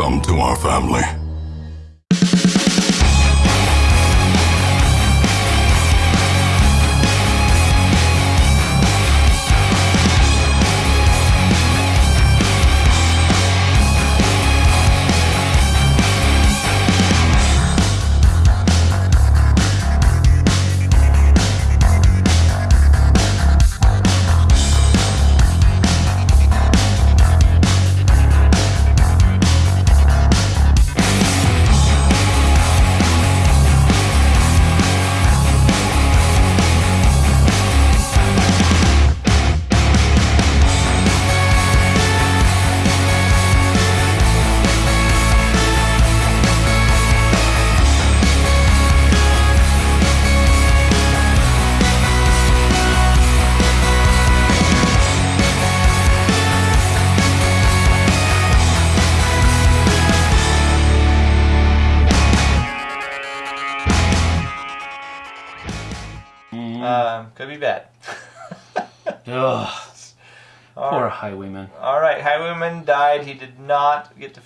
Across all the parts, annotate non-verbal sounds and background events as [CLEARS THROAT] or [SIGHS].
Welcome to our family.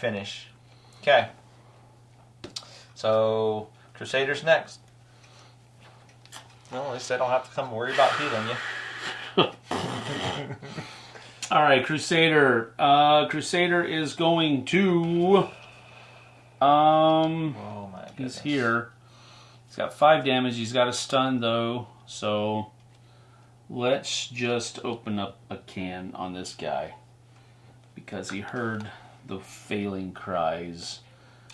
Finish. Okay. So, Crusaders next. Well, at least I don't have to come worry about healing you. [LAUGHS] All right, Crusader. Uh, Crusader is going to. Um, Oh my goodness. he's here. He's got five damage. He's got a stun though, so let's just open up a can on this guy because he heard the failing cries.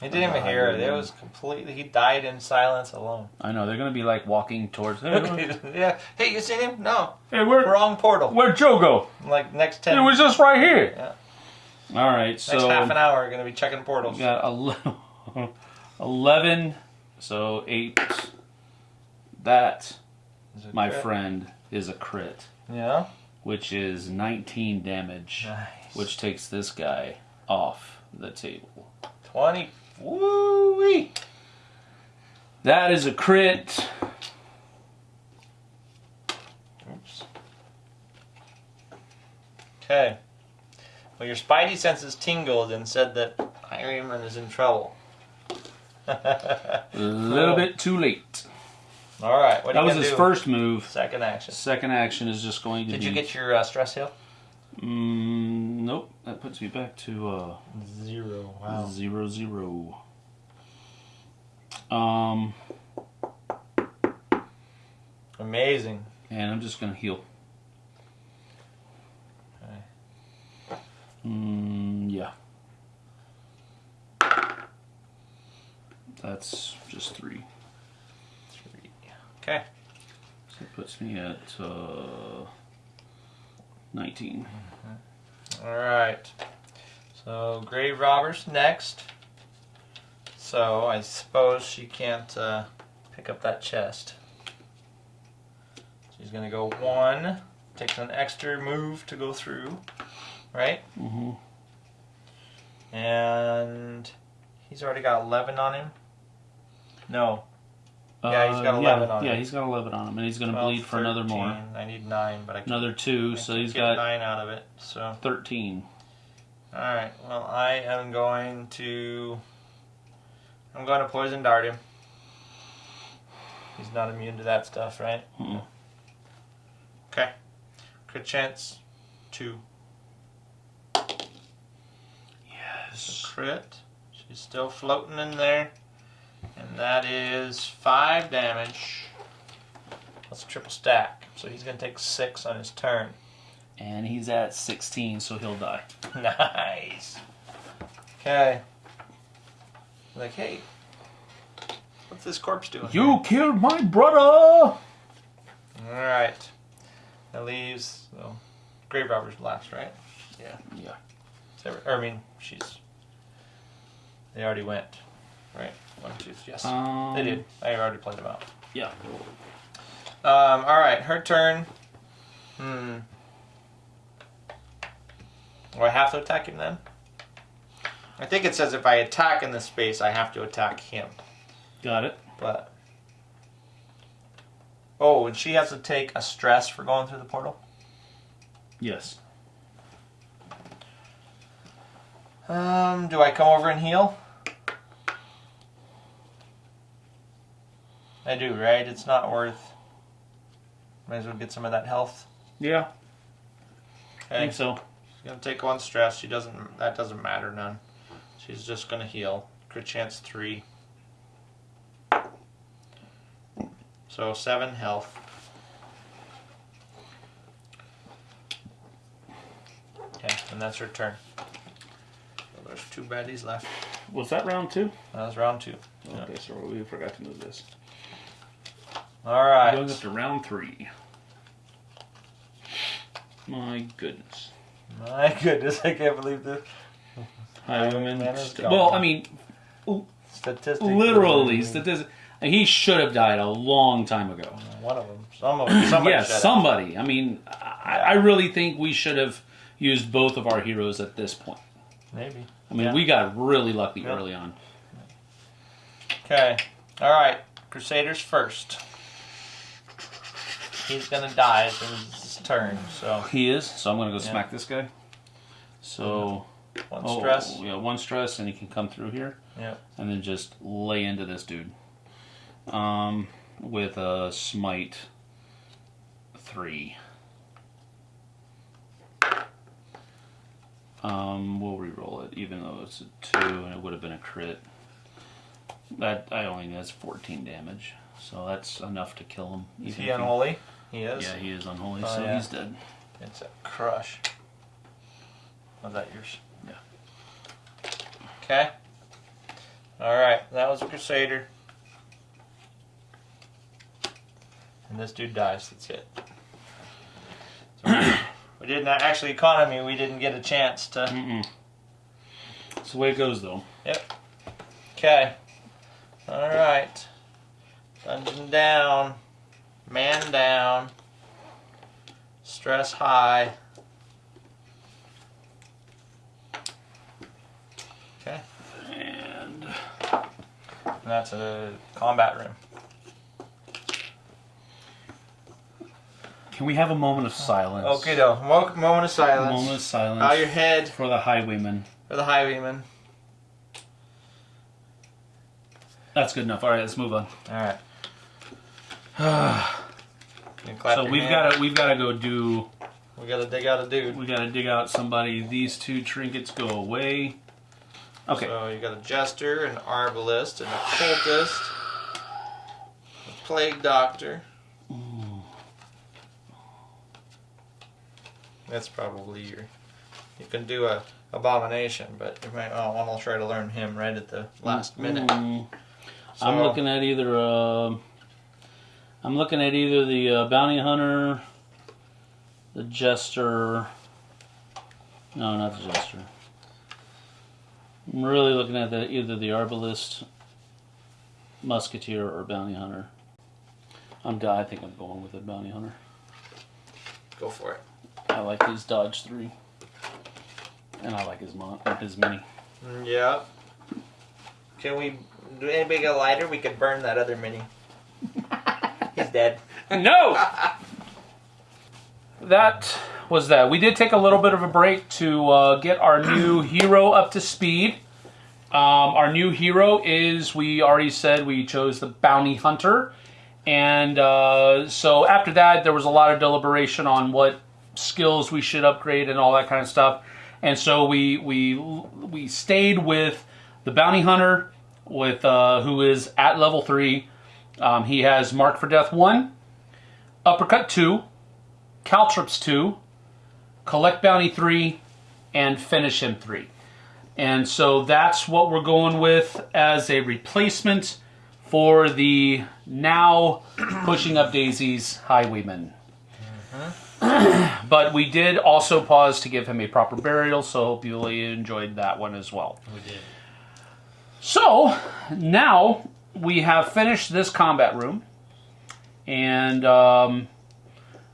He didn't even hear it. It was completely. He died in silence alone. I know they're gonna be like walking towards. Hey, [LAUGHS] yeah. Hey, you seen him? No. Hey, where Wrong portal. where'd Joe go? Like next ten. It was just right here. Yeah. All right, next so next half an hour, we're gonna be checking portals. we got ele- [LAUGHS] 11, so 8. That, my crit? friend, is a crit, Yeah. which is 19 damage, Nice. which takes this guy off the table. Twenty. Woo wee. That is a crit. Oops. Okay. Well, your spidey senses tingled and said that Ironman is in trouble. A [LAUGHS] little bit too late. All right. What That you was his do? first move. second action. Second action is just going to Did be. you get your uh, stress heal? Mm, nope. That puts me back to uh, Zero. Zero zero. Um, Amazing. and I'm just gonna heal. Okay. Mm, yeah. That's just three. Three. Okay. So it puts me at uh, 19. All right. So grave robbers next. So I suppose she can't uh, pick up that chest. She's gonna go one. Takes an extra move to go through, right? Mm-hmm. And he's already got 11 on him. No. Yeah, he's got 11 Uh, yeah, on Yeah, him. he's got 11 on him, and he's gonna bleed for another more. I need nine, but I can't, Another two, I so he's get got nine out of it. So 13. All right. Well, I am going to. I'm going to poison dart him. He's not immune to that stuff, right? Mm-mm. Okay. Crit chance two. Yes. Crit. She's still floating in there, and that is five damage. That's a triple stack. So he's gonna take six on his turn. And he's at 16, so he'll die. [LAUGHS] Nice. Okay. Like, hey, what's this corpse doing? You killed my brother! All right. That leaves so grave robbers last, right? Yeah. Yeah. So, or, I mean, she's. They already went, right? One, two, yes, Um, they did. I already played them out. Yeah. Um. All right, her turn. Hmm. Do I have to attack him then? I think it says if I attack in this space, I have to attack him. Got it. But oh, and she has to take a stress for going through the portal. Yes. Um, do I come over and heal? I do, right? It's not worth. Might as well get some of that health. Yeah, I think so. She's gonna take one stress. She doesn't. That doesn't matter none. She's just gonna heal. Crit chance three. So seven health. Okay, and that's her turn. So there's two baddies left. Was that round two? That was round two. Yeah. Okay, so we forgot to move this. All right. Going up to round three. My goodness. My [LAUGHS] goodness, I can't believe this. Highwayman. Man is st- well, I mean, Statistically, literally, statistic. He should have died a long time ago. one of them. Some of them. Somebody yeah, have. somebody. I mean, I, I really think we should have used both of our heroes at this point. Maybe. I mean, Yeah. we got really lucky Yeah. early on. Okay. All right. Crusaders first. He's gonna die at his turn. So He is, so I'm gonna go Yeah. smack this guy. So one oh, stress. yeah, one stress, and he can come through here. Yeah. and then just lay into this dude. Um, with a smite three. Um, we'll re-roll it, even though it's a two, and it would have been a crit. That I only that's 14 damage, so that's enough to kill him. Is he unholy? He is. Yeah, he is unholy, Oh, so yeah. he's dead. It's a crush. Was that yours? Yeah. Okay. All right. That was a Crusader. And this dude dies. That's it. So we- [COUGHS] we didn't actually economy. We didn't get a chance to. Mm-mm. That's the way it goes, though. Yep. Okay. All right. Dungeon down. Man down. Stress high. Okay. And And that's a combat room. can we have a moment of silence? Okay, though. Mo- moment of silence. moment of silence Bow your head for the highwayman. for the highwayman. That's good enough. All right, let's move on. All right. [SIGHS] You can clap so we've got to we've got to go do. We gotta dig out a dude. We got to dig out somebody. These two trinkets go away. Okay. So you got a jester, an arbalist, an occultist, a plague doctor. That's probably your. You can do a abomination, but you might oh, want to try to learn him right at the last minute. Mm, I'm looking at either. Uh, I'm looking at either the uh, bounty hunter, the jester. No, not the jester. I'm really looking at the, either the arbalist, musketeer, or bounty hunter. I'm. I think I'm going with the bounty hunter. Go for it. I like his dodge three, and I like his mon- his mini. Mm, Yeah. Can we? Do anybody get a lighter? We could burn that other mini. He's dead. [LAUGHS] No. that was that. We did take a little bit of a break to uh, get our new [CLEARS THROAT] hero up to speed. Um, our new hero is, we already said, we chose the bounty hunter. And uh, so after that, there was a lot of deliberation on what skills we should upgrade and all that kind of stuff. And so we we we stayed with the bounty hunter, with uh, who is at level three. Um, he has Mark for Death one, Uppercut two, Caltrops two, Collect Bounty three, and Finish him three. And so that's what we're going with as a replacement for the now [CLEARS THROAT] pushing up daisies highwayman. but we did also pause to give him a proper burial, so hope you really enjoyed that one as well. We did. So now we have finished this combat room, and um,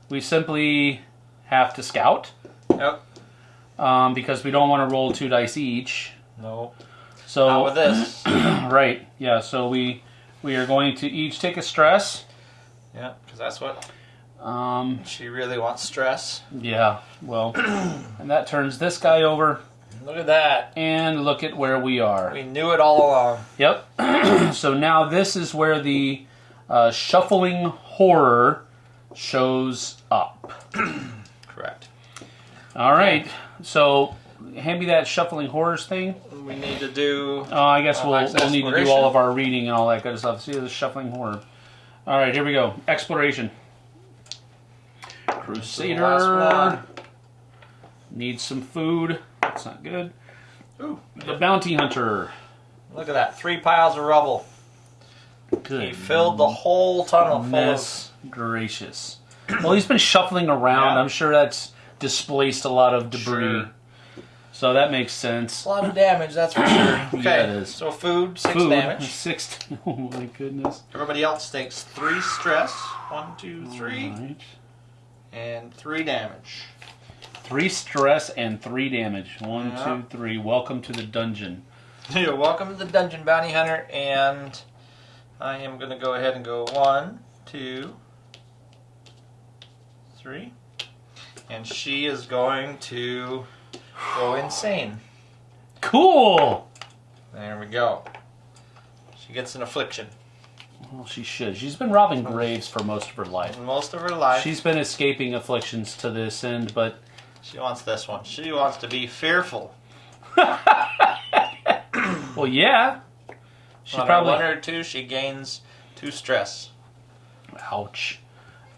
we simply have to scout Yep. um, because we don't want to roll two dice each. No. So Not with this. [CLEARS THROAT] right, yeah. So we we are going to each take a stress. yeah, because that's what Um, she really wants. Stress. yeah, well, [CLEARS THROAT] and that turns this guy over. Look at that. And look at where we are. We knew it all along. Yep. [CLEARS THROAT] so now this is where the uh, shuffling horror shows up. [CLEARS THROAT] Correct. All right. So hand me that shuffling horrors thing. We need to do. Oh, I guess Oh, we'll, we'll need to do all of our reading and all that good stuff. See the shuffling horror. All right, here we go. Exploration. Crusader needs some food. That's not good. Ooh, The bounty hunter. look at that. Three piles of rubble. Good. He filled the whole tunnel full of. Gracious. Well, he's been shuffling around. Yeah. I'm sure that's displaced a lot of debris. Sure. So that makes sense. A lot of damage, that's for sure. [COUGHS] Okay, Yeah, it is. so food, six Food, damage. [LAUGHS] Six. [LAUGHS] Oh my goodness. Everybody else takes three stress. One, two, three, right. and three damage. Three stress and three damage. One, Yeah. two, three. Welcome to the dungeon. [LAUGHS] You're welcome to the dungeon bounty hunter, and I am going to go ahead and go one, two, three, and she is going to go insane. Cool. There we go. She gets an affliction. Well, she should. She's been robbing mm. graves for most of her life. Most of her life, She's been escaping afflictions to this end, but she wants this one. She wants to be fearful. [LAUGHS] well, yeah. She On probably. her one or two, she gains two stress. Ouch.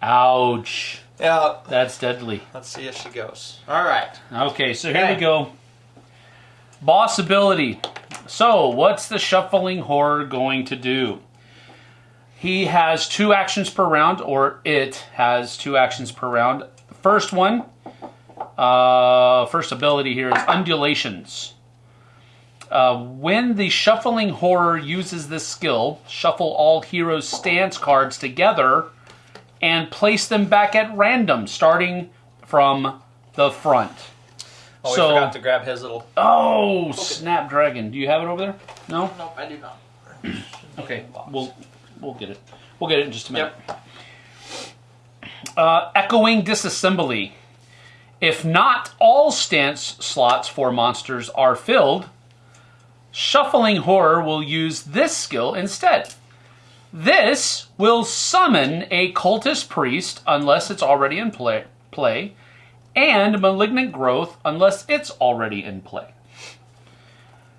Ouch. Yeah, That's deadly. let's see if she goes. All right. Okay, so here we go. Boss ability. So, what's the shuffling horror going to do? He has two actions per round, or it has two actions per round. The first one, uh, first ability here is undulations. Uh, when the shuffling horror uses this skill, shuffle all heroes' stance cards together and place them back at random, starting from the front. Oh, So- we forgot to grab his little. Oh, Snapdragon. Do you have it over there? No? Nope, I do not. [CLEARS THROAT] Okay, we'll we'll get it. We'll get it in just a minute. Yep. Uh, echoing disassembly. If not all stance slots for monsters are filled, shuffling horror will use this skill instead. This will summon a cultist priest unless it's already in play, play and malignant growth unless it's already in play.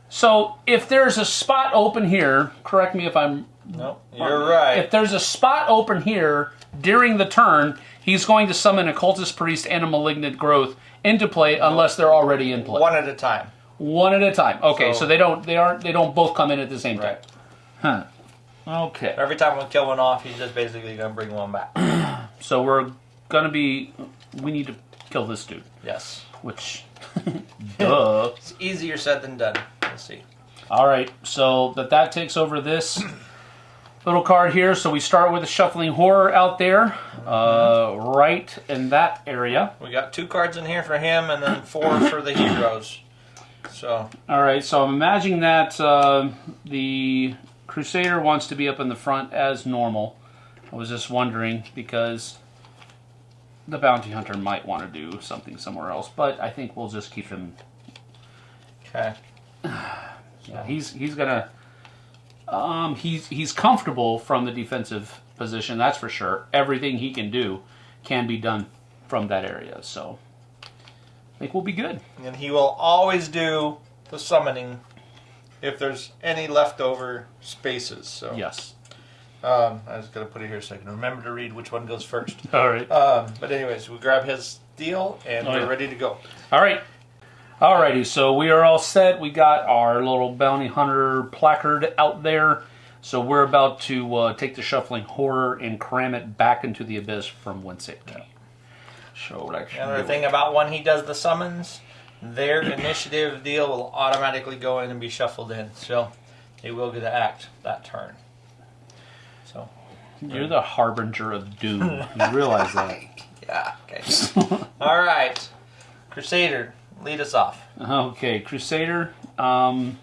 So if there's a spot open here, correct me if I'm Nope, you're right. if there's a spot open here during the turn, he's going to summon a cultist priest and a malignant growth into play unless they're already in play. One at a time. One at a time. Okay, so, So- they don't they aren't they don't both come in at the same time. Huh. Okay. Every time we kill one off, he's just basically gonna bring one back. [CLEARS THROAT] So we're gonna be we need to kill this dude, yes. which [LAUGHS] [LAUGHS] duh. It's easier said than done. We'll see. All right, so that that takes over this little card here. So we start with a shuffling horror out there, uh, right in that area. We got two cards in here for him, and then four for the heroes. So All right, so I'm imagining that uh, the Crusader wants to be up in the front as normal. I was just wondering because the bounty hunter might want to do something somewhere else, but I think we'll just keep him. okay. [SIGHS] Yeah, he's he's gonna. Um, he's he's comfortable from the defensive position. That's for sure. Everything he can do can be done from that area. So I think we'll be good. And he will always do the summoning if there's any leftover spaces. So Yes. um, I was gonna put it here so I can remember to read which one goes first. [LAUGHS] All right. Um, but anyways, we grab his deal and Oh, we're yeah. ready to go. All right. Alrighty, so we are all set. We got our little bounty hunter placard out there. So we're about to uh, take the shuffling horror and cram it back into the abyss from whence it came. So what I should Another thing about when he does the summons, their [COUGHS] initiative deal will automatically go in and be shuffled in. So they will get to act that turn. So You're the harbinger of doom. [LAUGHS] you realize that? [LAUGHS] yeah, okay. [LAUGHS] All right, Crusader, lead us off. Okay, Crusader. Um,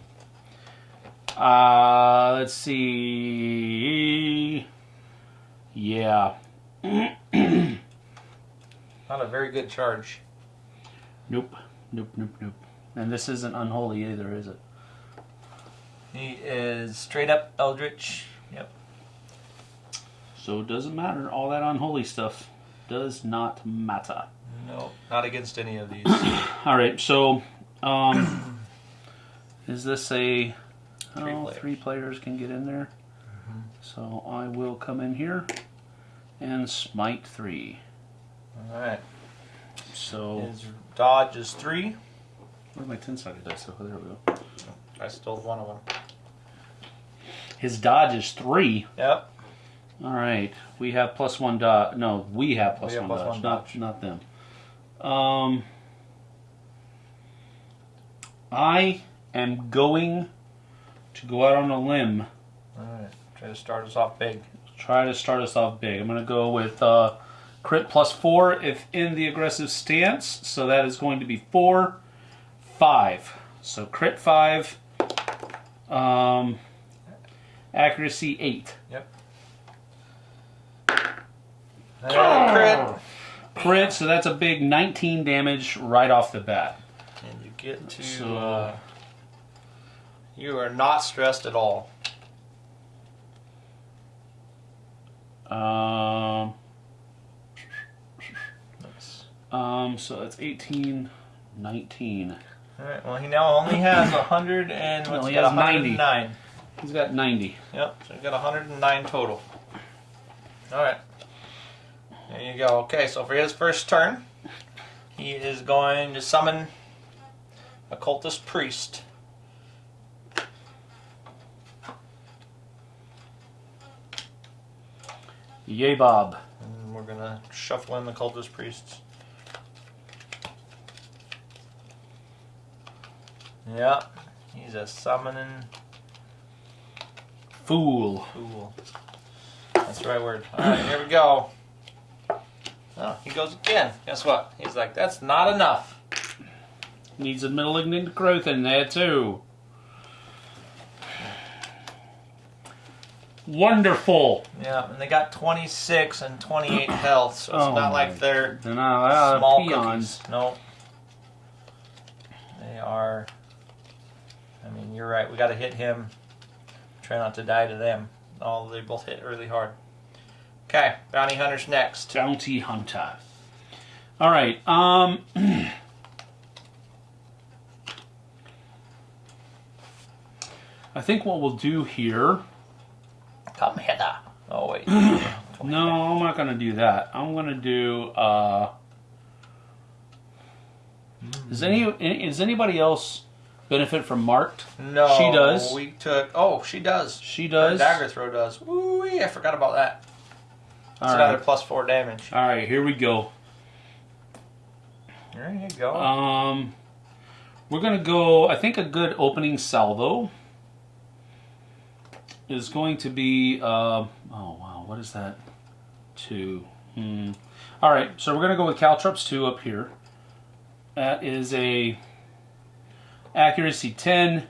uh, let's see. Yeah. [CLEARS THROAT] Not a very good charge. Nope. Nope. Nope. Nope. And this isn't unholy either, is it? He is straight up Eldritch. Yep. So it doesn't matter. All that unholy stuff does not matter. No, not against any of these. [COUGHS] All right, so um, is this a Three oh, players. three players can get in there? So I will come in here and smite three. All right. So His dodge is three. where's my ten sided dice? Oh, there we go. I stole one of them. His dodge is three. Yep. All right, we have plus one dodge. No, we have plus We have one, plus dodge, one not dodge. not them. Um, I am going to go out on a limb. All right. Try to start us off big. Try to start us off big. I'm going to go with uh, crit plus four if in the aggressive stance. So that is going to be four, five. So crit five. Um, accuracy eight. Uh, crit. Crit, so that's a big 19 damage right off the bat. And you get to. So- uh, you are not stressed at all. Um, Nice. um, so that's 18, 19. All right. Well, he now only has a hundred and No, what's he he got? has 90. 109. He's got 90. Yep. So he's got 109 total. All right. There you go. Okay. So for his first turn, he is going to summon a cultist priest. Yay, Bob. And we're gonna shuffle in the cultist priests. Yeah, he's a summoning Fool. fool. That's the right word. Alright, here we go. Oh, he goes again. Guess what? He's like, that's not enough. Needs a malignant growth in there, too. Wonderful. Yeah, and they got 26 and 28 [COUGHS] health, so it's Oh not like they're They're not small peons. cookies. No. They are. I mean, you're right. We got to hit him. Try not to die to them. Oh, they both hit really hard. Okay, bounty hunter's next. Bounty Hunter. All right. Um. [CLEARS THROAT] I think what we'll do here. Come hither. Oh wait. [CLEARS THROAT] No, I'm not gonna do that. I'm gonna do. uh Does any is anybody else benefit from marked? No. She does. We took. Oh, she does. She Her does. dagger throw does. Ooh, I forgot about that. It's All another right. plus four damage. All right. Here we go. There you go. Um, we're gonna go. I think a good opening salvo is going to be. Uh, oh wow, what is that? Two. Hmm. All right, so we're gonna go with Caltrops two up here. That is a accuracy ten,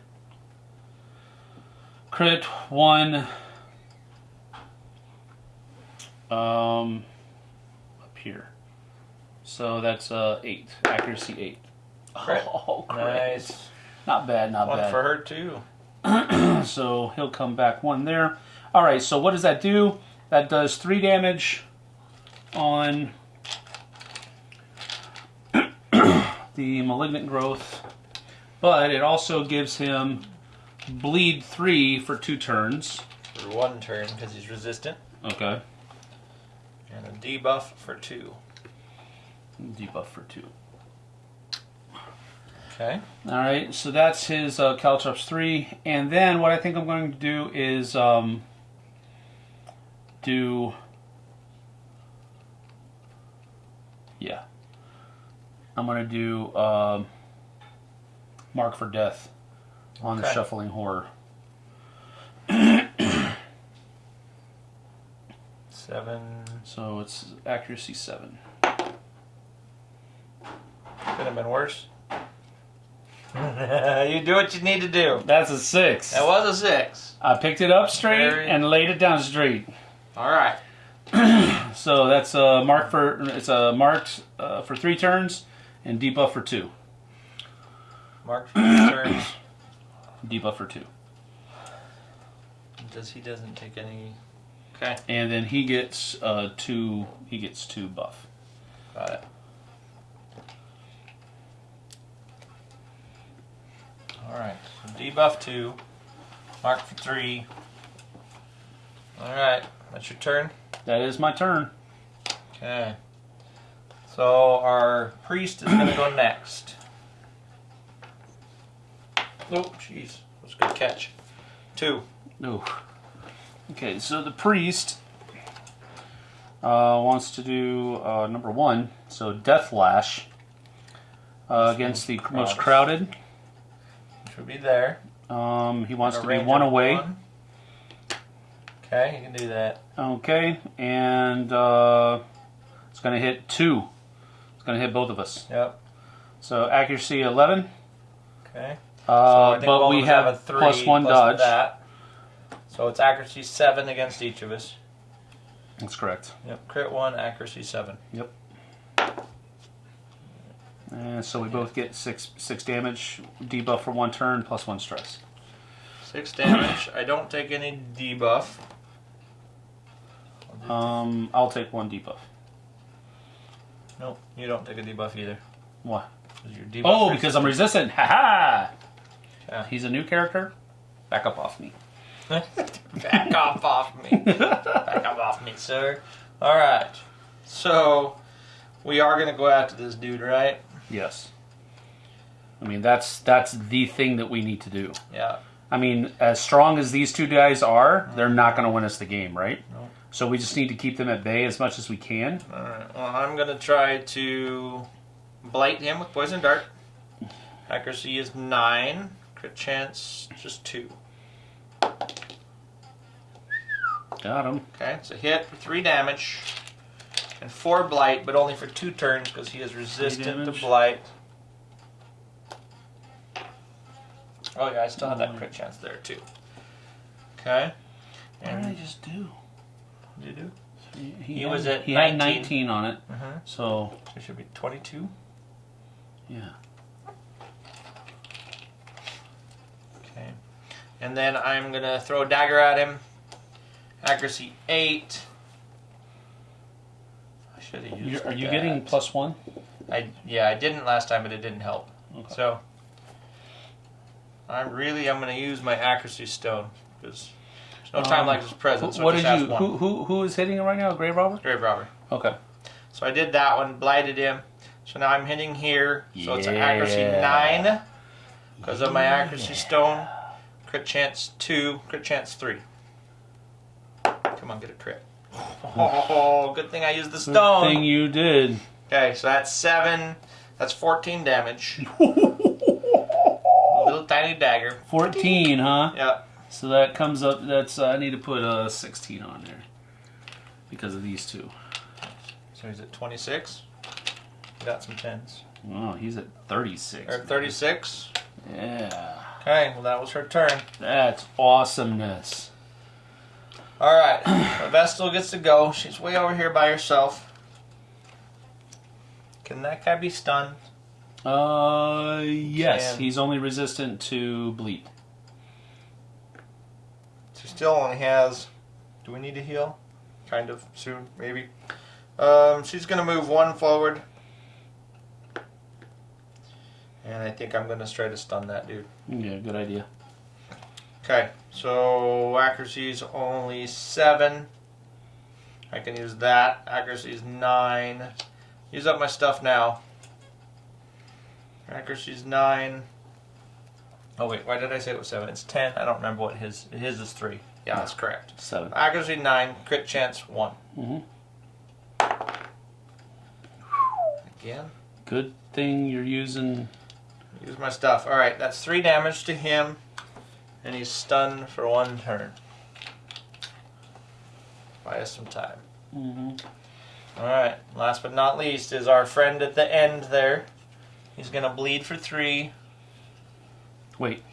crit one. Um, up here. So that's uh eight accuracy eight. Crit. [LAUGHS] Oh, crit. nice. Not bad, not One bad. for her too. [CLEARS THROAT] so he'll come back one there. All right. So what does that do? That does three damage on [CLEARS THROAT] the malignant growth, but it also gives him bleed three for two turns. For one turn because he's resistant, Okay. And a debuff for two. Debuff for two. Okay. All right, so that's his uh, Caltrops three, and then what I think I'm going to do is um, do, yeah, I'm going to do um, Mark for Death on the Shuffling Horror. Seven. So it's accuracy seven. Could have been worse. [LAUGHS] you do what you need to do. That's a six. That was a six. I picked it up straight Very- and laid it down straight. All right. [CLEARS THROAT] So that's a mark for it's a marked uh, for three turns and debuff for two. Mark for his [CLEARS THROAT] turns. Debuff for two. Does he doesn't take any? Okay, And then he gets uh, two. He gets two buff. got it. All right, so debuff two, mark for three. All right, that's your turn. That is my turn. Okay. So our priest is gonna go [CLEARS THROAT] next. Oh, jeez, that's a good catch. Two. No. Okay, so the priest uh, wants to do uh, number one. So death lash uh, against the most crowded. Which would be there. Um, he wants to be one away. one. Okay, you can do that. Okay, and uh, it's going to hit two. It's going to hit both of us. Yep. So accuracy 11. Okay. Uh, So but we have, a three plus one plus dodge. That. So it's accuracy seven against each of us. That's correct. Yep. Crit one, accuracy seven. Yep. And so we both get six six damage, debuff for one turn, plus one stress. Six damage. I don't take any debuff. I'll Um, I'll take one debuff. no, you don't take a debuff either. Why? debuff Oh, because I'm resistant. Ha ha! Yeah. He's a new character. Back up off me. [LAUGHS] Back off off me. Back up off me, sir. Alright. So, we are going to go after this dude, right? Yes. I mean that's that's the thing that we need to do. Yeah. I mean, as strong as these two guys are, they're not going to win us the game, right? No. So we just need to keep them at bay as much as we can. Alright. Well, I'm going to try to blight him with Poison Dart. Accuracy is 9. Crit chance, just 2. Got him. Okay, it's a hit for 3 damage. And 4 blight, but only for 2 turns because he is resistant to blight. Oh, yeah, I still have that crit chance there, too. Okay. What did I just do? you do? He, He had- was at he had 19. 19 on it. Mm-hmm. So It should be 22. yeah. Okay. And then I'm going to throw a dagger at him. Accuracy 8. I should have used You're, are you that. getting plus one? I yeah, I didn't last time, but it didn't help. Okay. So I'm really I'm going to use my accuracy stone because there's no time Um, like this present. So what did you? Who, who who is hitting him right now? Grave robber. Grave robber. Okay. So I did that one, blighted him. So now I'm hitting here. So it's an accuracy nine because of my accuracy stone. Crit chance two. Crit chance three. Come on, get a crit. [LAUGHS] Oh, good thing I used the Good stone. thing you did. Okay, so that's seven. That's 14 damage. [LAUGHS] Little tiny dagger. 14, huh? Yeah. So that comes up. That's uh, I need to put a uh, 16 on there because of these two. So he's at 26. Got some tens. Oh, he's at 36. Or 36. Yeah, Okay, well that was her turn. that's awesomeness. All right, well, Vestal gets to go. She's way over here by herself. Can that guy be stunned? Uh, yes, Can- he's only resistant to bleed. She still only has. Do we need to heal? Kind of soon, maybe. Um, she's gonna move one forward, and I think I'm gonna try to stun that dude. Yeah, good idea. Okay, so accuracy is only seven. I can use that. Accuracy is nine. Use up my stuff now. Accuracy is nine. Oh wait, why did I say it was seven? It's ten. I don't remember what his his is three. Yeah, that's correct. Seven. Accuracy nine. Crit chance one. hmm Again. Good thing you're using. Use my stuff. All right, that's three damage to him, and he's stunned for one turn. Buy us some time. hmm All right. Last but not least is our friend at the end there. He's gonna bleed for three. Wait,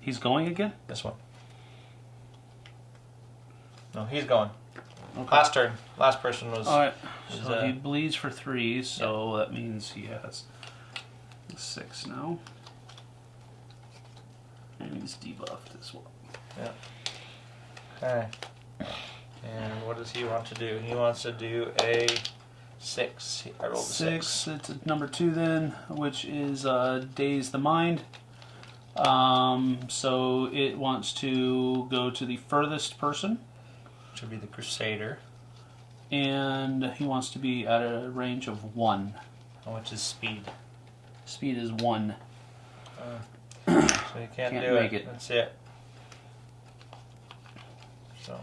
he's going again? This one. No, he's going. Okay. Last turn. Last person was. All right. is, So uh, he bleeds for three, so that means he has six now. And he's debuffed as well. Yeah. Okay. And what does he want to do? He wants to do a six. I rolled a Six. six. It's a number two then, which is uh, Daze the Mind. Um, so it wants to go to the furthest person, Which would be the Crusader. and he wants to be at a range of one. Which is speed. Speed is one. So you can't, Can't do make it. it. That's it. So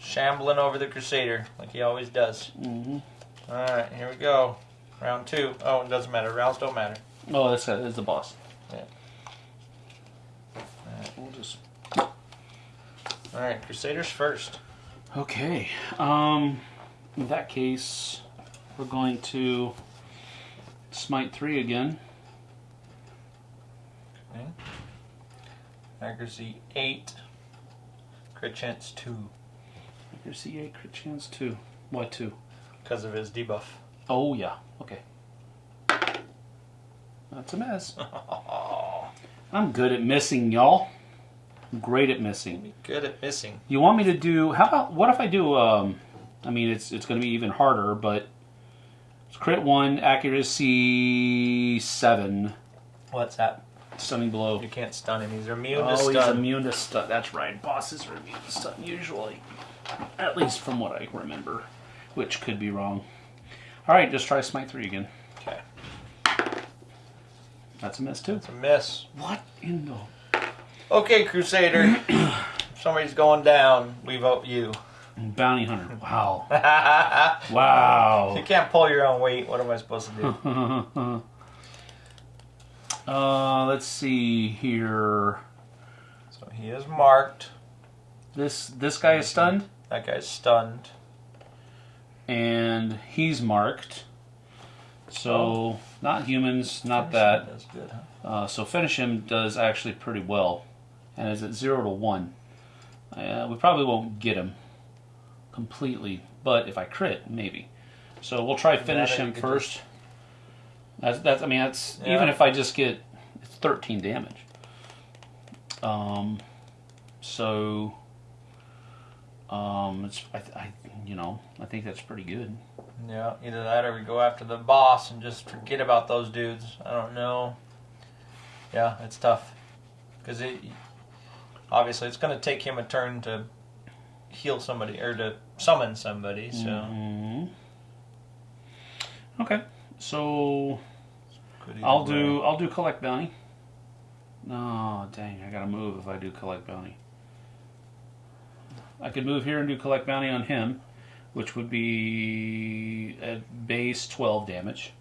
shambling over the Crusader like he always does. hmm Alright, here we go. Round two. Oh, it doesn't matter. Rounds don't matter. Oh, that's, that's the boss. Yeah. We'll just Alright, Crusaders first. Okay. Um, in that case, we're going to smite three again. Okay. Accuracy eight. Crit chance two. Accuracy eight, crit chance two. Why two? Because of his debuff. Oh yeah. Okay. That's a mess. [LAUGHS] I'm good at missing, y'all. Great at missing. Good at missing. You want me to do? How about what if I do? Um, I mean, it's it's going to be even harder, but it's crit one, accuracy seven, What's that? Stunning blow. You can't stun him. He's immune to stun. Oh, he's immune to stun. That's right. Bosses are immune to stun usually, at least from what I remember, which could be wrong. All right, just try smite three again. Okay. That's a miss too. It's a miss. What in the? Okay, Crusader. if [CLEARS THROAT] somebody's going down, we vote you. Bounty hunter. Wow. [LAUGHS] Wow. You can't pull your own weight. What am I supposed to do? [LAUGHS] uh, let's see here. so he is marked. This this guy is stunned, That guy's stunned. and he's marked. So not humans, not Finish that. good, huh? Uh, so finish him does actually pretty well, and is at zero to one. Uh, we probably won't get him completely, but if I crit, maybe. So we'll try finish Yeah, him first. That's that's. I mean, that's Yeah. even if I just get it's thirteen damage. Um, so. Um, it's I, I you know I think that's pretty good. Yeah, either that or we go after the boss and just forget about those dudes. I don't know. Yeah, it's tough because it obviously it's going to take him a turn to heal somebody or to summon somebody. So Mhm. Okay, so I'll way. do I'll do collect bounty. No, dang, I gotta move if I do collect bounty. I could move here and do collect bounty on him, which would be at base twelve damage.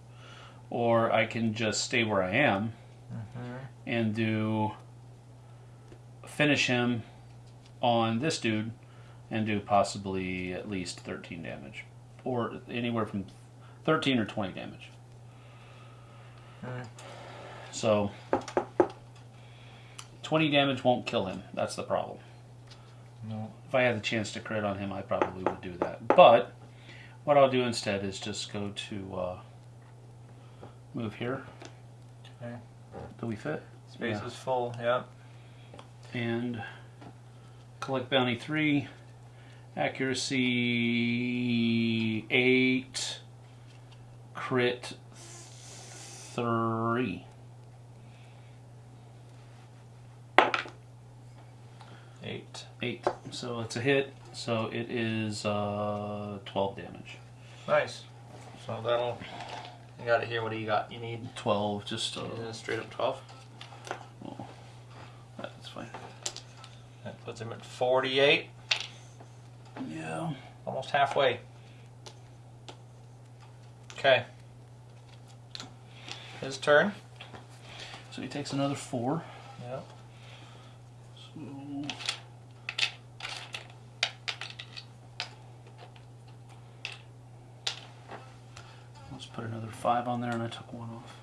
Or I can just stay where I am Mhm. and do finish him on this dude and do possibly at least thirteen damage. Or anywhere from thirteen or twenty damage. Hmm. So, 20 damage won't kill him. That's the problem. No. If I had the chance to crit on him, I probably would do that. But, what I'll do instead is just go to uh, move here. Okay. Do we fit? Space Yeah. is full. Yeah. And collect bounty 3, accuracy 8, crit 3. Eight. Eight. So it's a hit. So it is uh, 12 damage. Nice. So that'll. You got to hear what do you got? You need 12, just uh, uh, straight up twelve. that's fine. That puts him at forty-eight, Yeah. almost halfway. Okay. His turn. So he takes another four. Yeah. So let's put another five on there, and I took one off.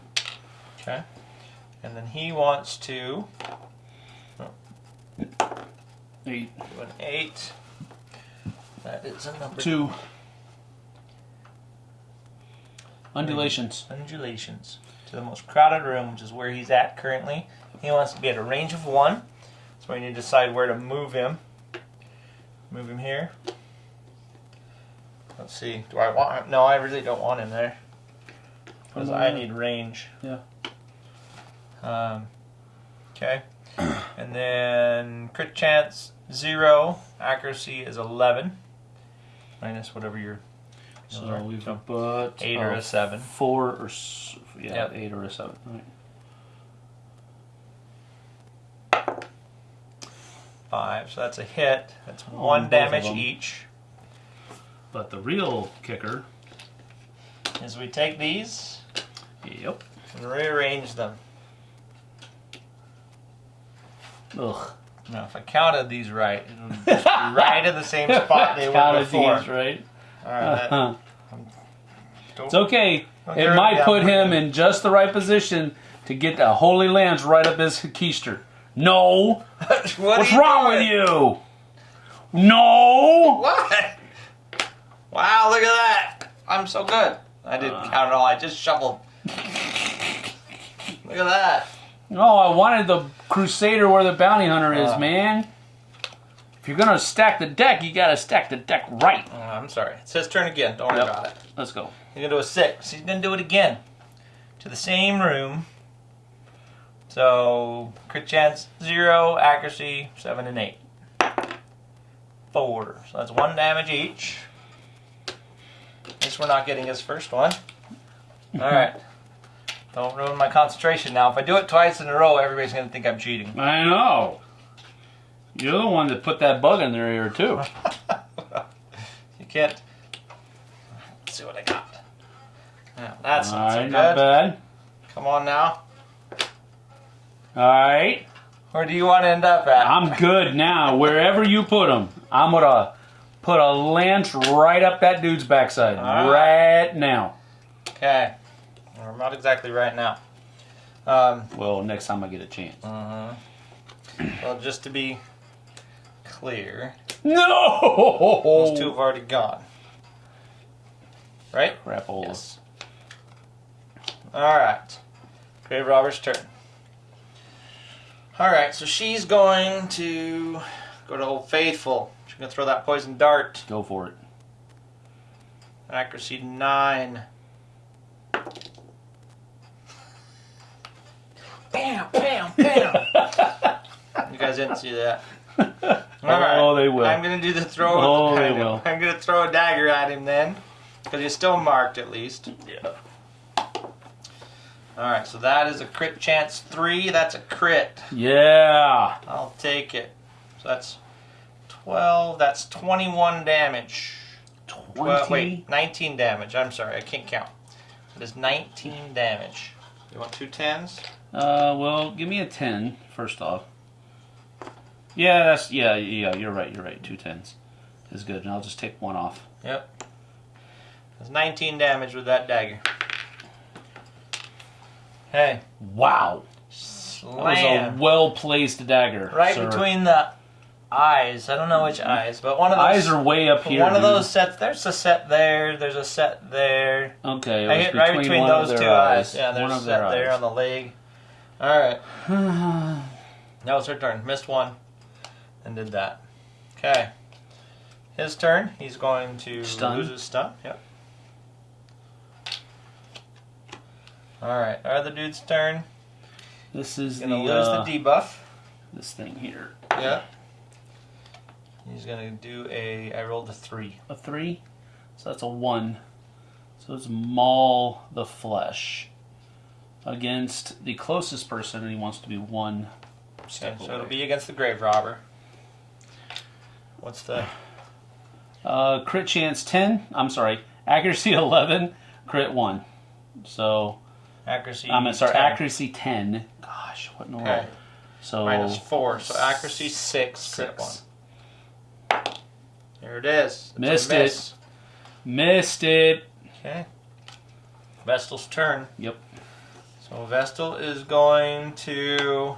Okay. And then he wants to Eight, do an eight. That is a number two. Undulations. undulations to the most crowded room, which is where he's at currently. He wants to be at a range of one, so we need to decide where to move him. Move him here. Let's see. Do I want him? No, I really don't want him there because I need range. Yeah. Um, okay. [COUGHS] and then crit chance zero, accuracy is eleven, minus whatever your So we've got eight or uh, a seven. Four or s- yeah, Yep. eight or a seven. Right. five. So that's a hit. That's On one both of damage each. But the real kicker. Is we take these Yep. and rearrange them. Ugh. Now, if I counted these right, it would be [LAUGHS] right in the same spot they [LAUGHS] were Counted before. these, right? All right, that- Uh-huh. don't- It's okay. Don't It might of put him in just the right position to get the Holy Lance right up his keister. No. [LAUGHS] What What's wrong doing? with you? No. What? Wow, look at that. I'm so good. I didn't Uh. count at all. I just shuffled. Look at that. No, I wanted the Crusader where the bounty hunter is, Uh. man. If you're gonna stack the deck, you gotta stack the deck right. Oh, I'm sorry. It's his turn again. Don't worry Yep. about it. Let's go. He's gonna do a six. He's gonna do it again. To the same room. So crit chance zero, accuracy seven and eight. Four. So that's one damage each. At least we're not getting his first one. [LAUGHS] Alright. Don't ruin my concentration now. If I do it twice in a row, everybody's gonna think I'm cheating. I know. You're the one that put that bug in their ear too. [LAUGHS] You can't. Let's see what I got. Yeah, that's All not so right, good. not bad. Come on now. All right, Where do you want to end up at? I'm good now. Wherever you put him, I'm gonna put a lance right up that dude's backside right now. Okay. Or not exactly right now. Um, Well, next time I get a chance. uh Well, just to be clear, No. those two have already gone. Right? Crapola. Yes. All right. Grave Robber's turn. All right, so she's going to go to Old Faithful. She's going to throw that poison dart. Go for it. Accuracy nine. Bam, bam, bam. you guys didn't see that. Oh, they will. I'm gonna do the throw. Oh, they will. I'm gonna throw a dagger at him then, because he's still marked at least. Yeah. All right, so that is a crit chance three. That's a crit. Yeah. I'll take it. So that's twelve. That's twenty-one damage. Well, wait, 19 damage. I'm sorry, I can't count. It is 19 damage. You want two tens? Uh, well, give me a 10 first off. Yeah, that's yeah, yeah. You're right. You're right. Two tens is good, and I'll just take one off. Yep. That's 19 damage with that dagger. Hey, Wow, that was a well placed dagger. right sir. between the eyes. I don't know which eyes, but one of those. eyes are way up here. one of those sets. There's a set there. There's a set there. Okay, I hit right between those two eyes. Yeah, there's one a set there eyes. on the leg. All right. [SIGHS] That was her turn. Missed one. And did that. Okay. His turn. He's going to Stun. lose his stun. Yep. Alright. Our other dude's turn. This is gonna the, lose uh, the debuff. this thing here. Yeah. He's gonna do a I rolled a three. A three, so that's a one. So it's maul the flesh against the closest person, and he wants to be one Okay, so it'll be against the grave robber. What's the Uh, crit chance 10. I'm sorry. Accuracy [LAUGHS] 11. Crit 1. So, accuracy? I'm sorry. 10. Accuracy 10. Gosh, what in the Okay. world? So, Minus four. So accuracy six. Crit one. six. There it is. It's Missed it. Missed it. Okay. Vestal's turn. Yep. So Vestal is going to.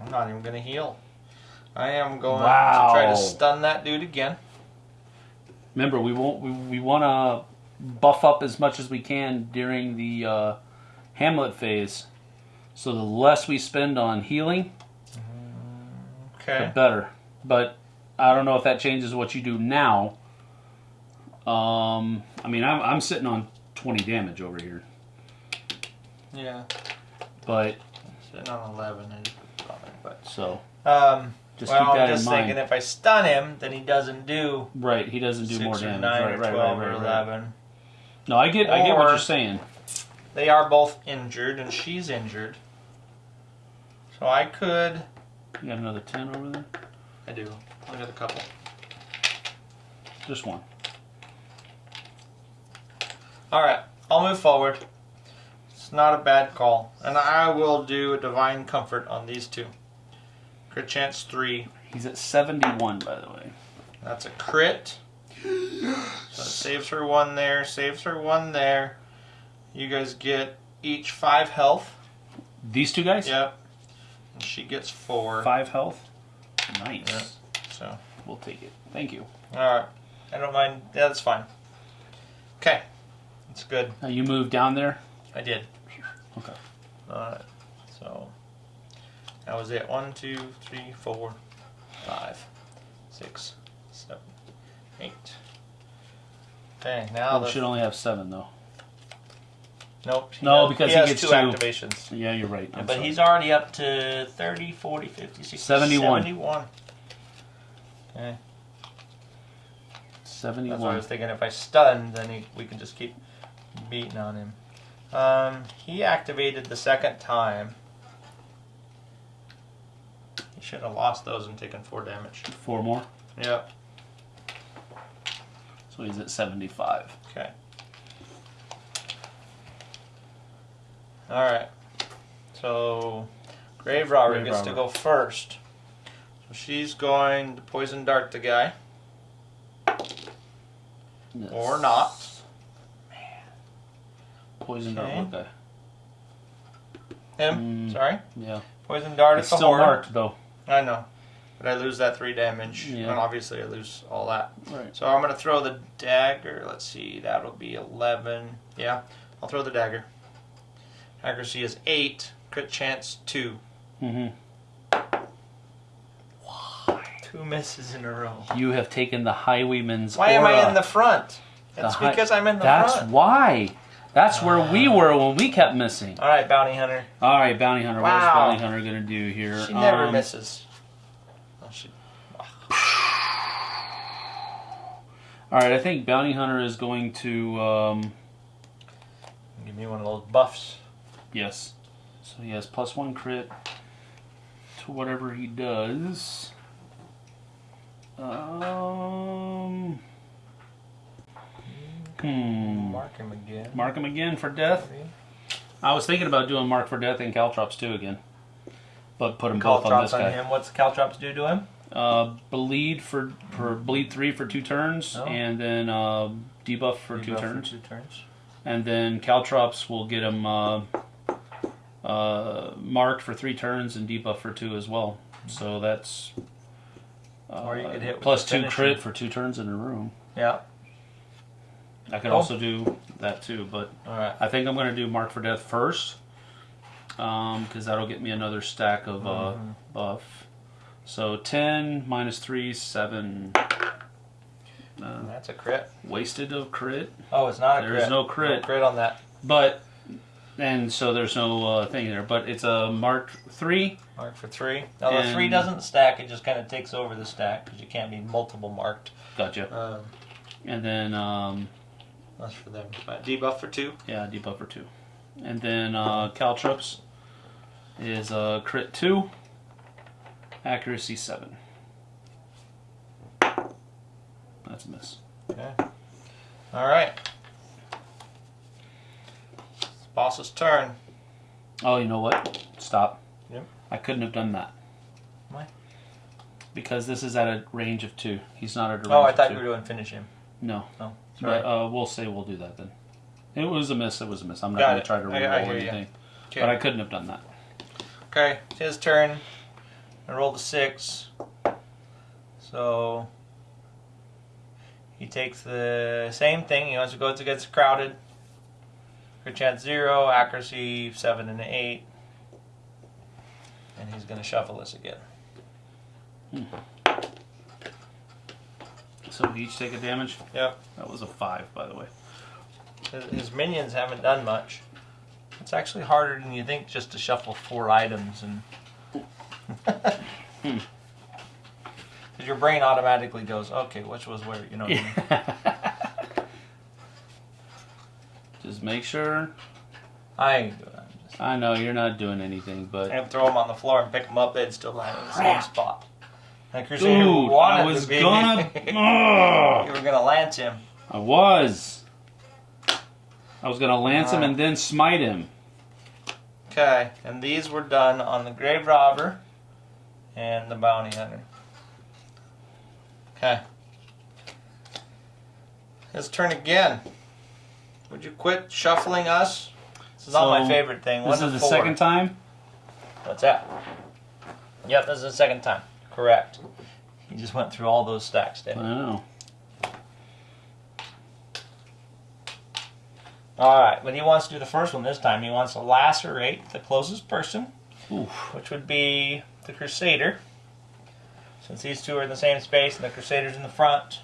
I'm not even going to heal. I am going to try to stun that dude again. Remember, we won't. We, we want to buff up as much as we can during the uh, Hamlet phase. So the less we spend on healing, the better. But I don't know if that changes what you do now. Um, I mean, I'm, I'm sitting on 20 damage over here, Yeah. but Sitting on 11 is probably, but. so Um, just well, keep that I'm just in mind. thinking if I stun him, then he doesn't do right, he doesn't do more or damage. nine right, or right, 12 right, or. 11. No, I get, I get what you're saying. They are both injured, and she's injured. So I could. You got another 10 over there? I do. I got a couple. Just one. All right, I'll move forward. It's not a bad call, and I will do a divine comfort on these two. Crit chance three. He's at 71, by the way. That's a crit. So it saves her one there. Saves her one there. You guys get each five health. These two guys? Yep. And she gets four. Five health. Nice. Yeah. So, We'll take it. Thank you. all right. I don't mind. Yeah, that's fine. Okay, that's good. Now you move down there. I did. Okay. Alright, so that was it. One, two, three, four, five, six, seven, eight. Okay, now we should only have seven though. nope. No, does- because he, he gets two two. activations. Yeah, you're right. But sorry. he's already up to 30, 40, 50, 60, 71. 71. Okay, that's why I was thinking if I stun, then he, we can just keep beating on him. Um, he activated the second time. He should have lost those and taken four damage. Four more. Yep. So he's at 75. Okay. All right. So, Grave Robber Grave gets to go first. So she's going to poison dart the guy, Yes. or not. Poison Okay. dart what guy? Him. Mm. Sorry. Yeah. Poison dart It's at the still horn. marked though. I know. But I lose that three damage. Yeah. And obviously I lose all that. Right. So I'm going to throw the dagger. Let's see. That'll be 11. Yeah. I'll throw the dagger. Accuracy is 8. Crit chance 2. Mm-hmm. Two misses in a row. You have taken the highwayman's Why am I in the front? That's hi- because I'm in the That's front. why. That's where we were when we kept missing. All right, bounty hunter. All right, bounty hunter. Wow. What's bounty hunter gonna do here? She never Um, misses. Oh, she, All right, I think bounty hunter is going to. Um, give me one of those buffs. yes. So he has plus one crit to whatever he does. Um. Hmm. Mark him again. Mark him again for death. I was thinking about doing mark for death and caltrops too again, but put them both on this on guy. him. What's Caltrops do to him? Uh, bleed for for bleed three for two turns, Oh. and then uh, debuff for two Debuff turns, two turns. and then caltrops will get him uh, uh, marked for three turns and debuff for two as well. So that's uh, Or you could hit plus two crit for two turns in a room. Yeah. I could Cool. also do that too, but right. I think I'm going to do mark for death first, because that'll get me another stack of uh, Mhm. buff. So ten minus three, seven. Uh, That's a crit. wasted of crit, Oh, it's not a There crit. is no crit. No crit on that. but and so there's no uh, thing there. But it's a mark three. Mark for three. Now the three doesn't stack; it just kind of takes over the stack because you can't be multiple marked. Gotcha. Um, And then um, that's for them. But debuff for two. yeah, debuff for two. And then uh, caltrops is a crit two, accuracy seven. That's a miss. Okay. All right. It's boss's turn. Oh, you know what? Stop. Yep. I couldn't have done that. Why? Because this is at a range of two. He's not at a range Oh, I thought you were doing finish him. No. Oh, sorry. But uh, we'll say we'll do that then. It was a miss. It was a miss. I'm not going to try to re-roll anything. okay. But I couldn't have done that. Okay, it's his turn. I rolled a six. So He takes the same thing. He wants to go against crowded. Crit chance zero, accuracy seven and eight. And he's going to shuffle this again. So we each take a damage. Yep. That was a five, by the way. His, his minions haven't done much. It's actually harder than you think just to shuffle four items and. Because hmm. [LAUGHS] your brain automatically goes, okay, which was where, you know. What I mean? [LAUGHS] Just make sure. I ain't doing that. I'm just- I know you're not doing anything, but And throw them on the floor and pick them up. They'd still land in the same spot. And Crusader dude, wanted I was to be. gonna. [LAUGHS] you were gonna lance him. I was. I was gonna lance him uh. and then smite him. Okay, and these were done on the grave robber and the bounty hunter. Okay. His turn again. Would you quit shuffling us? This is not my favorite thing. This is the four. second time. What's that? Yep, this is the second time. Correct. He just went through all those stacks, I didn't he? know. All right, but he wants to do the first one this time. He wants to lacerate the closest person, Oof. which would be the Crusader. Since these two are in the same space and the Crusader's in the front.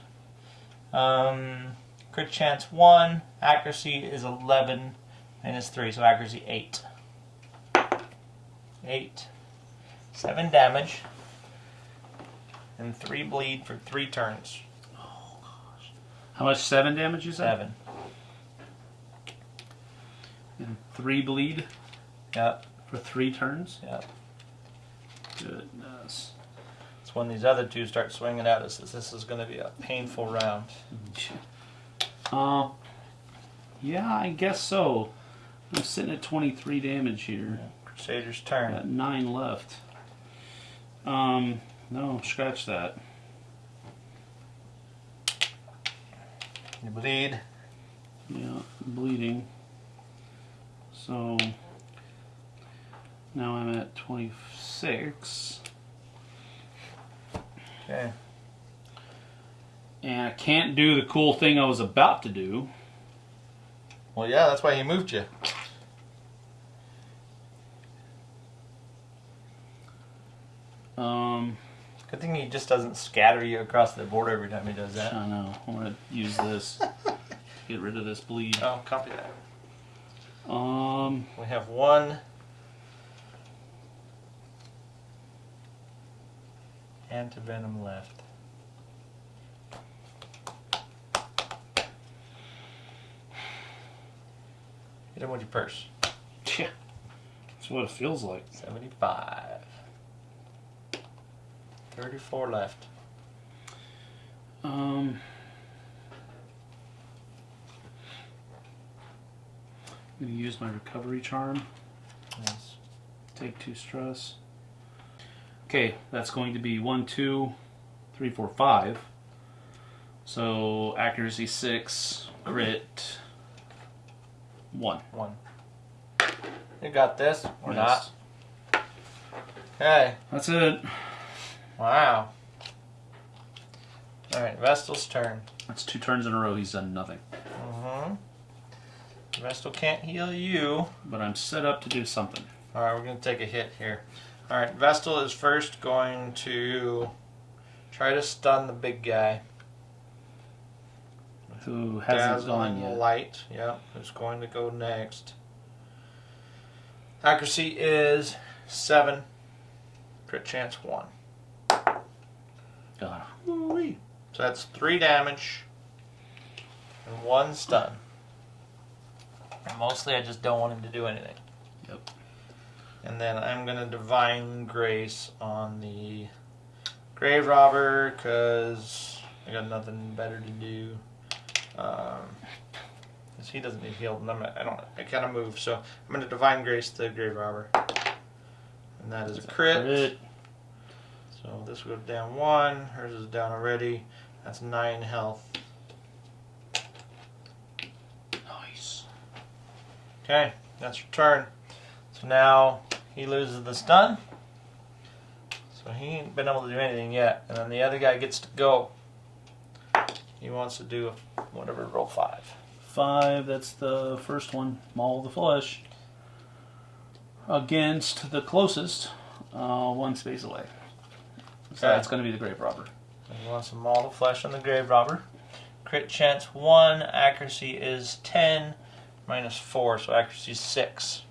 Um, crit chance 1, accuracy is 11, minus 3, so accuracy 8. 8. 7 damage. And 3 bleed for 3 turns. How much? Seven damage you said? 7. And three bleed Yep, for three turns. yep. Goodness. It's when these other two start swinging at us this is going to be a painful round. Um. Yeah, I guess so. I'm sitting at 23 damage here. Crusader's turn. Got nine left. Um. No, scratch that. You bleed. Yeah, bleeding. So now I'm at 26. Okay. And I can't do the cool thing I was about to do. Well, yeah, that's why he moved you. Um, Good thing he just doesn't scatter you across the board every time he does that. I know. I want to use this. [LAUGHS] Get rid of this bleed. Oh, copy that. Um, We have one. Antivenom left. Hit him with your purse. yeah. That's what it feels like. 75. 34 left. Um, I'm gonna use my recovery charm. Yes. Take two stress. Okay, that's going to be one, two, three, four, five. So accuracy six, crit one. One. You got this or Yes. not? Okay. That's it. Wow. Alright, Vestal's turn. That's two turns in a row. He's done nothing. Mm-hmm. Vestal can't heal you. But I'm set up to do something. Alright, we're going to take a hit here. Alright, Vestal is first going to try to stun the big guy. Who hasn't gone yet? Light, yeah, who's going to go next. Accuracy is 7. Crit chance 1. God. So that's 3 damage and 1 stun. And mostly I just don't want him to do anything. Yep. And then I'm going to Divine Grace on the Grave Robber because I got nothing better to do. Um, he doesn't need healed, and I'm, I don't. I kind of move, so I'm going to Divine Grace the Grave Robber, and that is a crit. Crit. So this goes down one. Hers is down already. That's nine health. Nice. Okay, that's your turn. So now he loses the stun. So he ain't been able to do anything yet. And then the other guy gets to go. he wants to do a, whatever roll five. Five, that's the first one. Maul the flesh. Against the closest, uh, one space away. So that's going to be the grave robber. Wants to maul the flesh on the grave robber. Crit chance one, accuracy is ten, minus four, so accuracy is six.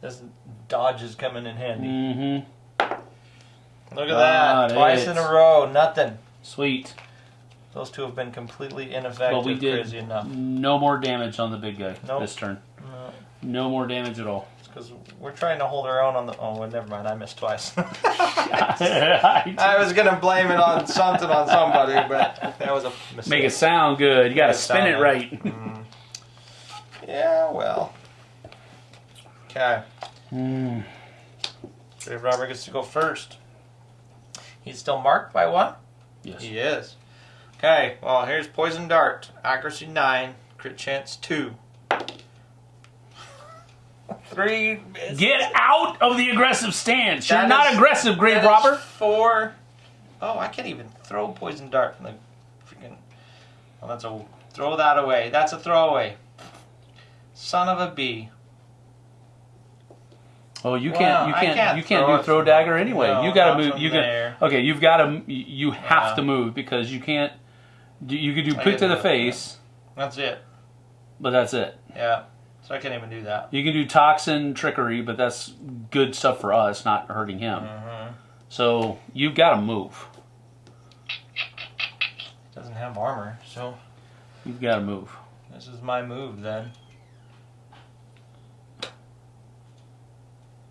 This dodge is coming in handy. Mm-hmm. Look at that, twice in a row, nothing. Sweet. Those two have been completely ineffective. But we did crazy enough. no more damage on the big guy Nope. this turn. No, No more damage at all. Because we're trying to hold our own on the. Oh, well, never mind. I missed twice. [LAUGHS] I was gonna blame it on something on somebody, but that was a mistake. Make it sound good. You got to it spin it right. Mm. [LAUGHS] Yeah, well. Okay. Mm. Grave Robber gets to go first. He's still marked by one? Yes. He is. Okay, well, here's Poison Dart. Accuracy 9, crit chance 2. Three. Get out of the aggressive stance. You're not is- aggressive, grave robber. Four. Oh, I can't even throw Poison Dart from the freaking. Well, that's a. Throw that away. That's a throwaway. Son of a bee. Oh, you can't. You can't. can't you can't throw do throw dagger anyway. no, you got to move. You can. there. Okay, you've got to. You have Yeah. to uh, move because you can't. You, you could do I quick to the do that. face, That's it. but that's it. Yeah. So I can't even do that. You can do toxin trickery, but that's good stuff for us, not hurting him. Mm-hmm. So you've got to move. Doesn't have armor, so You've got to move. this is my move then.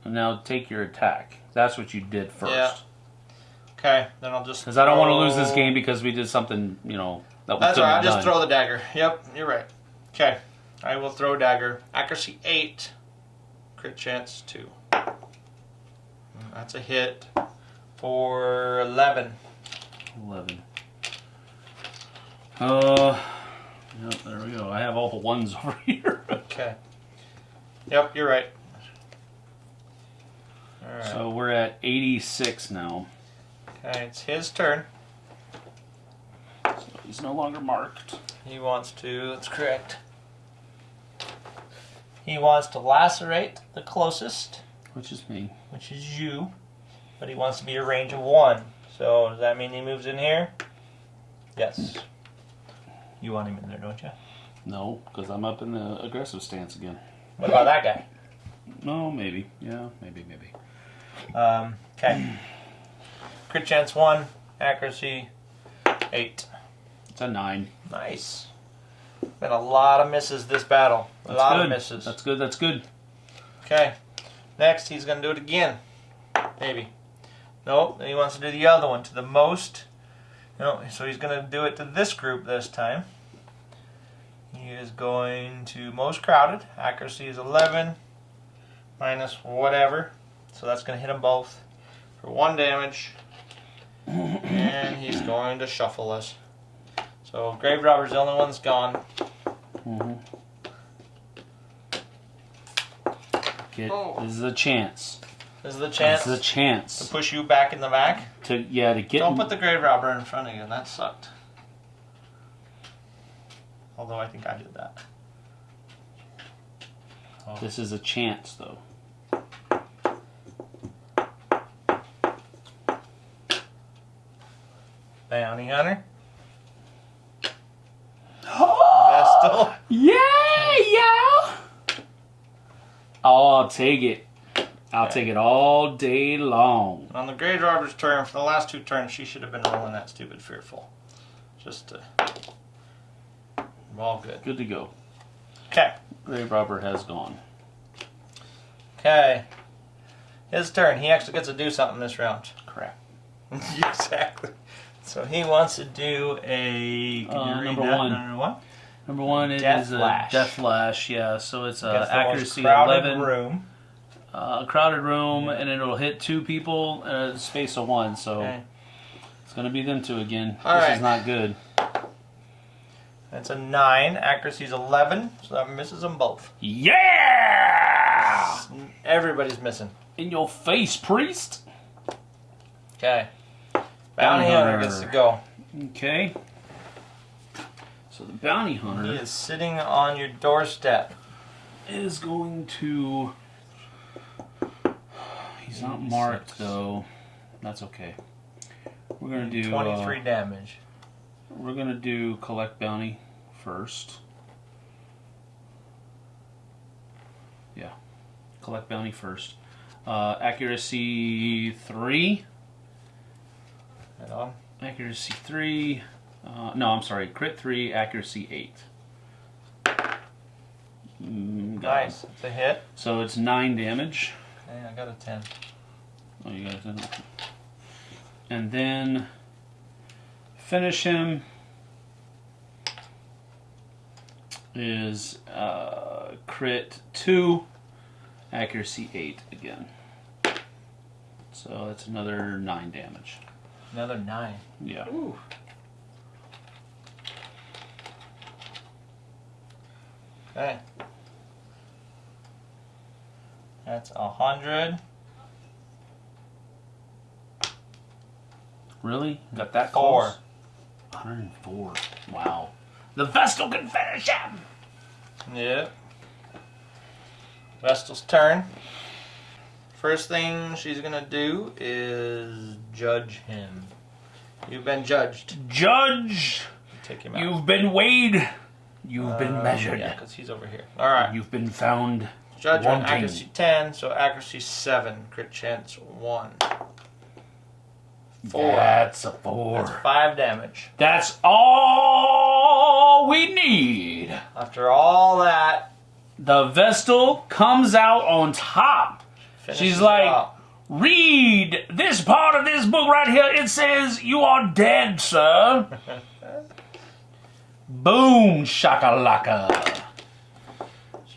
Now take your attack. That's what you did first. Yeah. Okay, then I'll just. Because I don't want to lose this game because we did something, you know, that That's right. I'll just throw the dagger. Yep, you're right. Okay, I will throw dagger. Accuracy eight, crit chance two. Mm, That's a hit for eleven. 11. Uh, yep, there we go. I have all the ones [LAUGHS] over here. Okay. Yep, you're right. All right. So we're at 86 now. okay, it's his turn. So he's no longer marked. He wants to. That's correct. He wants to lacerate the closest, Which is me. which is you, but he wants to be a range of one. So does that mean he moves in here? Yes. You want him in there, don't you? No, because I'm up in the aggressive stance again. What about that guy? No, maybe. Yeah, maybe, maybe. Um, okay. Crit chance one, accuracy eight. It's a 9. Nice. Been a lot of misses this battle. A That's lot good. of misses. That's good, that's good. Okay. Next, he's going to do it again. Maybe. Nope. Then he wants to do the other one to the most. No, so he's going to do it to this group this time. He is going to most crowded. Accuracy is 11 minus whatever. So that's going to hit them both for one damage. [COUGHS] and he's going to shuffle us. So Grave Robber's the only one that's gone. hmm Get, Oh. This is a chance. This is the chance This is a chance to push you back in the back. to yeah to get. Don't put the grave robber in front of you. That sucked. Although I think I did that. Oh. This is a chance though. Bounty hunter. Vestal. Yeah, yeah. Oh, I'll take it. I'll Okay. take it all day long. On the Grave robber's turn, for the last two turns, she should have been rolling that stupid fearful. Just to. We're all good. Good to go. Okay. Grey robber has gone. Okay. His turn. He actually gets to do something this round. Crap. [LAUGHS] exactly. So he wants to do a. Uh, number one. Number one. Number one it Death is a death flash. Yeah, so it's uh, Against the most accuracy crowded eleven. room. Uh, crowded room, and it'll hit two people in a space of one. So Okay. it's gonna be them two again. All this right. is not good. That's a nine. Accuracy's eleven, so that misses them both. Yeah! Everybody's missing. In your face, priest. Okay. Bounty hunter. gets to go. Okay. So the bounty He hunter is sitting on your doorstep. is going to. He's not marked though. That's okay. We're gonna do. uh, 23 damage. we're gonna do collect bounty first. Yeah, collect bounty first. Uh, accuracy three. Right on. Accuracy three. Uh, no, I'm sorry. Crit three. Accuracy eight. Mm, got it. Nice. It's a hit. So it's nine damage. Okay, I got a 10. Oh, you guys didn't. And then finish him is uh, crit two, accuracy eight again. So that's another nine damage. Another 9. Yeah. Ooh. Okay. That's a hundred. Really? Got that Four. close? 104. Wow. The Vestal can finish him! Yep. Vestal's turn. First thing she's gonna do is judge him. You've been judged. Judge! Take him out. You've been weighed. You've been Um, measured. Yeah, because he's over here. All right. You've been found Judgment wanting. accuracy 10, so accuracy 7. Crit chance 1. Four. That's a four. That's 5 damage. That's all we need. After all that, The Vestal comes out on top. She's like- out. Read this part of this book right here. It says, You are dead, sir. [LAUGHS] Boom, shakalaka.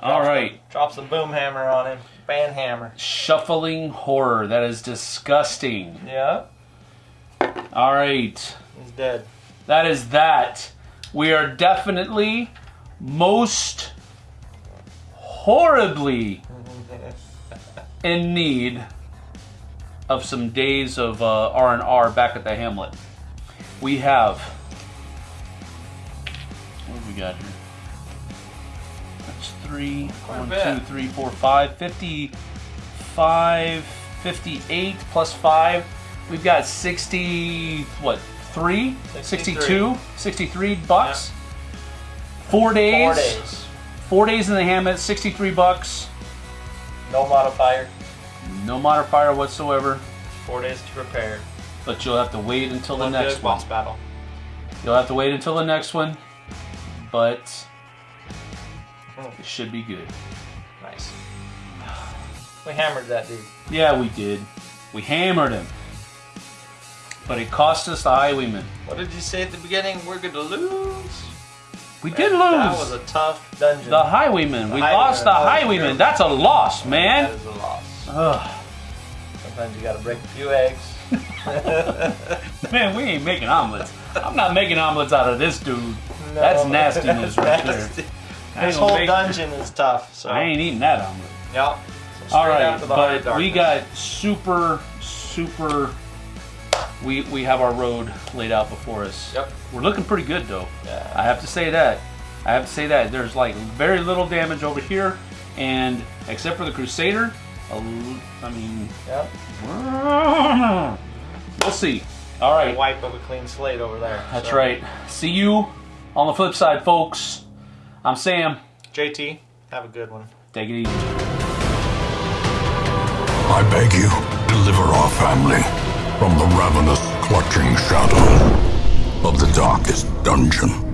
All Drops right. the- drops the boom hammer on him. Ban hammer. Shuffling horror. That is disgusting. Yeah, All right. he's dead. That is that. We are definitely most horribly [LAUGHS] in need of some days of uh, R&R back at the Hamlet. We have we got here? That's three, Quite one, two, three, four, five, 55, 58 plus five. We've got 60, what, three? 63. 62, 63 bucks. Four days. Four days. Four days in the Hamlet, 63 bucks. No modifier. No modifier whatsoever. Four days to prepare. But you'll have to wait until the next one. boss battle. You'll have to wait until the next one. But Hmm. it should be good. Nice. We hammered that dude. Yeah, we did. We hammered him. But it cost us the highwayman. What did you say at the beginning? We're gonna lose. We did lose. That was a tough dungeon. the highwayman. We highwayman. lost the Oh, highwayman. That's a loss, man. That is a loss. Ugh. Sometimes you gotta break a few eggs. [LAUGHS] Man, we ain't making omelets. I'm not making omelets out of this dude. That's No, nastiness right [LAUGHS] there. nasty. I This whole make- dungeon is tough. So I ain't eating that omelet. Yep. So All right, after the Heart of but we got super, super. We we have our road laid out before us. Yep. We're looking pretty good though. Yeah. I have to say that. I have to say that there's like very little damage over here, and except for the Crusader, I mean, Yep. [LAUGHS] we'll see. All right. Wipe of a clean slate over there. that's So, right. See you on the flip side, folks. I'm Sam. JT, have a good one. Take it easy. I beg you, deliver our family from the ravenous, clutching shadow of the darkest dungeon.